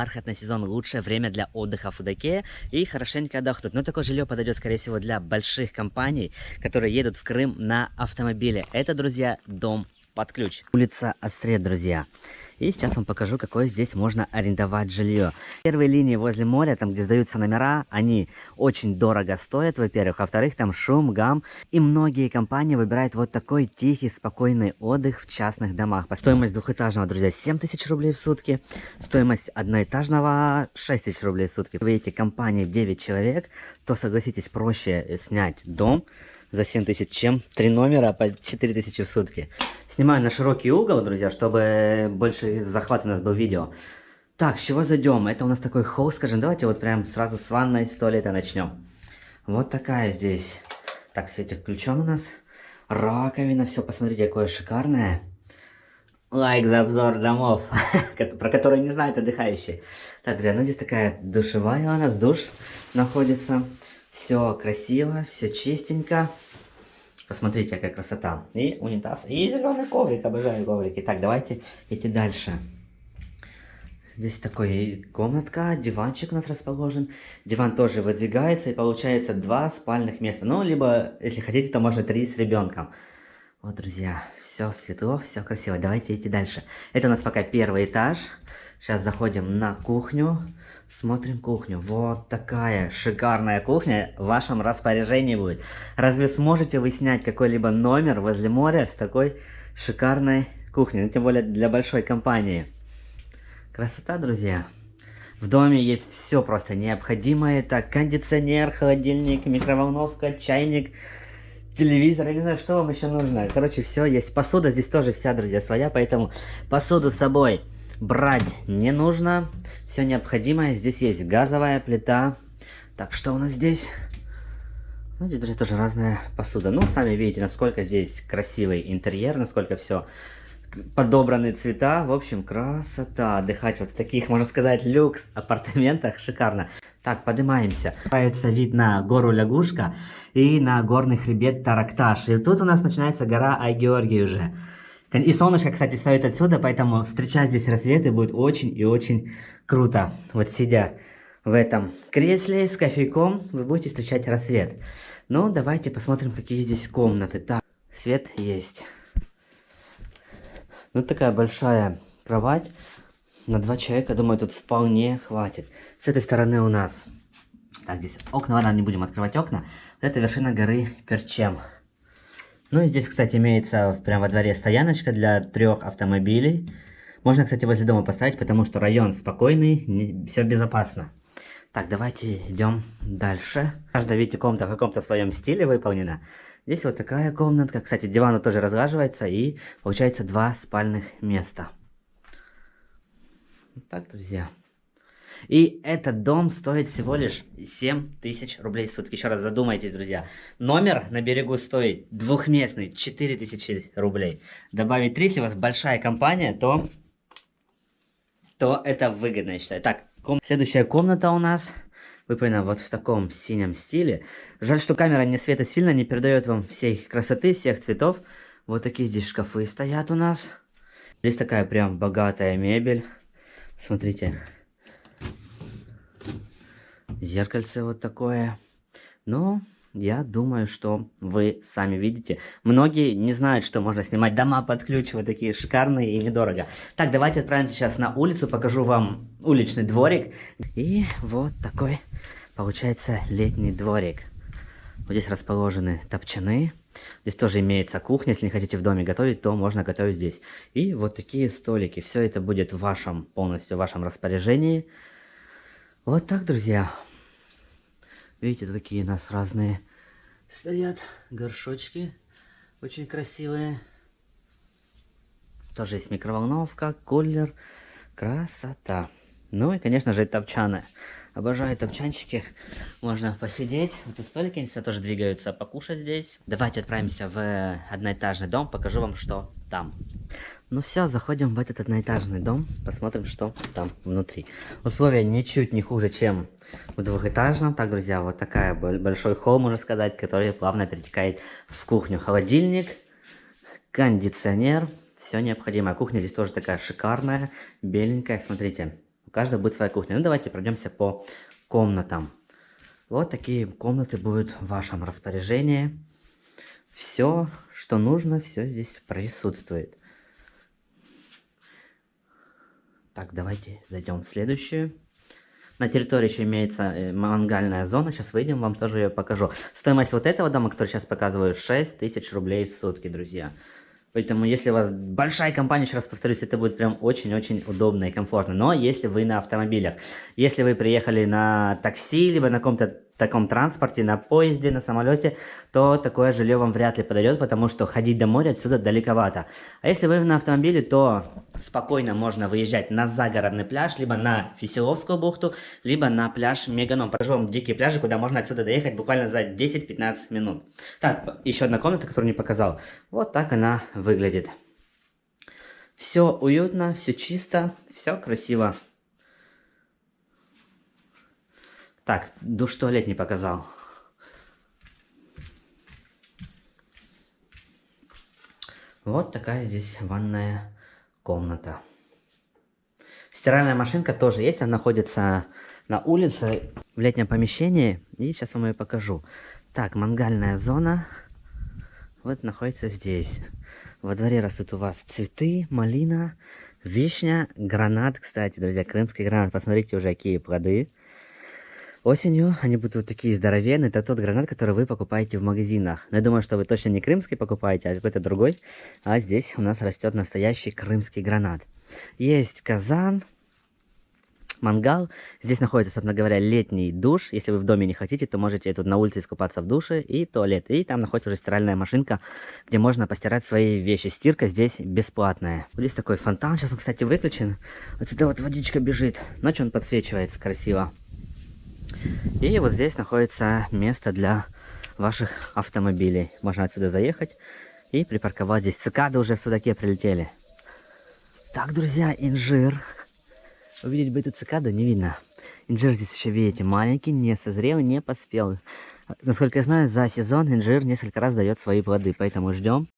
Бархатный сезон – лучшее время для отдыха в Фудакее и хорошенько отдохнуть. Но такое жилье подойдет, скорее всего, для больших компаний, которые едут в Крым на автомобиле. Это, друзья, дом под ключ. Улица Острет, друзья. И сейчас вам покажу, какое здесь можно арендовать жилье. Первые линии возле моря, там где сдаются номера, они очень дорого стоят, во-первых. Во-вторых, там шум, гам. И многие компании выбирают вот такой тихий, спокойный отдых в частных домах. По стоимость двухэтажного, друзья, 7 тысяч рублей в сутки. Стоимость одноэтажного 6 тысяч рублей в сутки. Вы эти компании 9 человек, то согласитесь проще снять дом за 7 тысяч, чем 3 номера по 4 тысячи в сутки. Снимаю на широкий угол, друзья, чтобы больше захват у нас был видео. Так, с чего зайдем? Это у нас такой холл, скажем. Давайте вот прям сразу с ванной, с туалета начнем. Вот такая здесь. Так, светик включен у нас. Раковина, все, посмотрите, какое шикарное. Лайк за обзор домов, про которые не знают отдыхающие. Так, друзья, ну здесь такая душевая у нас, душ находится. Все красиво, все чистенько. Посмотрите, какая красота. И унитаз, и зеленый коврик. Обожаю коврики. Так, давайте идти дальше. Здесь такой комнатка, диванчик у нас расположен. Диван тоже выдвигается и получается два спальных места. Ну, либо, если хотите, то можно три с ребенком. Вот, друзья, все светло, все красиво. Давайте идти дальше. Это у нас пока первый этаж. Сейчас заходим на кухню. Смотрим кухню. Вот такая шикарная кухня в вашем распоряжении будет. Разве сможете вы снять какой-либо номер возле моря с такой шикарной кухней? Ну, тем более для большой компании. Красота, друзья. В доме есть все просто необходимое. Это кондиционер, холодильник, микроволновка, чайник, телевизор. Я не знаю, что вам еще нужно. Короче, все есть. Посуда здесь тоже вся, друзья, своя. Поэтому посуду с собой брать не нужно. Все необходимое. Здесь есть газовая плита. Так, что у нас здесь? Ну, здесь, друзья, тоже разная посуда. Ну, сами видите, насколько здесь красивый интерьер, насколько все подобраны цвета. В общем, красота. Отдыхать вот в таких, можно сказать, люкс апартаментах. Шикарно. Так, поднимаемся. Появится вид на гору Лягушка и на горный хребет Таракташ. И тут у нас начинается гора Айгеоргий уже. И солнышко, кстати, встает отсюда, поэтому встречать здесь рассветы будет очень и очень круто. Вот сидя в этом кресле с кофейком, вы будете встречать рассвет. Ну, давайте посмотрим, какие здесь комнаты. Так, свет есть. Ну, такая большая кровать. На два человека, думаю, тут вполне хватит. С этой стороны у нас... Так, здесь окна, ладно, не будем открывать окна. Это вершина горы Перчем. Ну и здесь, кстати, имеется прямо во дворе стояночка для трех автомобилей. Можно, кстати, возле дома поставить, потому что район спокойный, не, все безопасно. Так, давайте идем дальше. Каждая, видите, комната в каком-то своем стиле выполнена. Здесь вот такая комнатка. Кстати, диван тоже разгаживается и получается два спальных места. Так, друзья. И этот дом стоит всего лишь 7 тысяч рублей в сутки. Еще раз задумайтесь, друзья. Номер на берегу стоит двухместный 4 тысячи рублей. Добавить 3, если у вас большая компания, то, то это выгодно, я считаю. Так, ком... следующая комната у нас выполнена вот в таком синем стиле. Жаль, что камера не света сильно не передает вам всей красоты, всех цветов. Вот такие здесь шкафы стоят у нас. Здесь такая прям богатая мебель. Смотрите. Зеркальце вот такое. Ну, я думаю, что вы сами видите. Многие не знают, что можно снимать дома под ключ, вот такие шикарные и недорого. Так, давайте отправимся сейчас на улицу, покажу вам уличный дворик. И вот такой получается летний дворик. Вот здесь расположены топчаны. Здесь тоже имеется кухня, если не хотите в доме готовить, то можно готовить здесь. И вот такие столики. Все это будет в вашем, полностью в вашем распоряжении. Вот так, друзья. Видите, такие у нас разные стоят горшочки. Очень красивые. Тоже есть микроволновка, кулер. Красота. Ну и, конечно же, топчаны. Обожаю топчанчики. Можно посидеть. Вот тут столики все тоже двигаются. Покушать здесь. Давайте отправимся в одноэтажный дом. Покажу вам, что там. Ну все, заходим в этот одноэтажный дом, посмотрим, что там внутри. Условия ничуть не хуже, чем в двухэтажном. Так, друзья, вот такая большой холл, можно сказать, который плавно перетекает в кухню. Холодильник, кондиционер, все необходимое. Кухня здесь тоже такая шикарная, беленькая, смотрите. У каждого будет своя кухня. Ну, давайте пройдемся по комнатам. Вот такие комнаты будут в вашем распоряжении. Все, что нужно, все здесь присутствует. Так, давайте зайдем в следующую. На территории еще имеется э, мангальная зона. Сейчас выйдем, вам тоже ее покажу. Стоимость вот этого дома, который сейчас показываю, 6 тысяч рублей в сутки, друзья. Поэтому, если у вас большая компания, еще раз повторюсь, это будет прям очень-очень удобно и комфортно. Но если вы на автомобилях, если вы приехали на такси, либо на каком-то таком транспорте, на поезде, на самолете, то такое жилье вам вряд ли подойдет, потому что ходить до моря отсюда далековато. А если вы на автомобиле, то спокойно можно выезжать на загородный пляж, либо на Фисиловскую бухту, либо на пляж Меганом. Покажу вам дикие пляжи, куда можно отсюда доехать буквально за 10-15 минут. Так, еще одна комната, которую не показал. Вот так она выглядит. Все уютно, все чисто, все красиво. Так, душ-туалет не показал. Вот такая здесь ванная комната. Стиральная машинка тоже есть, она находится на улице, в летнем помещении. И сейчас вам ее покажу. Так, мангальная зона. Вот находится здесь. Во дворе растут у вас цветы, малина, вишня, гранат. Кстати, друзья, крымский гранат. Посмотрите уже, какие плоды. Осенью они будут вот такие здоровенные. Это тот гранат, который вы покупаете в магазинах. Но я думаю, что вы точно не крымский покупаете, а какой-то другой. А здесь у нас растет настоящий крымский гранат. Есть казан, мангал. Здесь находится, собственно говоря, летний душ. Если вы в доме не хотите, то можете тут на улице искупаться в душе и туалет. И там находится уже стиральная машинка, где можно постирать свои вещи. Стирка здесь бесплатная. Здесь такой фонтан. Сейчас он, кстати, выключен. Вот сюда вот водичка бежит. Ночью он подсвечивается красиво. И вот здесь находится место для ваших автомобилей. Можно отсюда заехать и припарковать здесь. Цикады уже в судаке прилетели. Так, друзья, инжир. Увидеть бы эту цикаду не видно. Инжир здесь еще, видите, маленький, не созрел, не поспел. Насколько я знаю, за сезон инжир несколько раз дает свои плоды, поэтому ждем.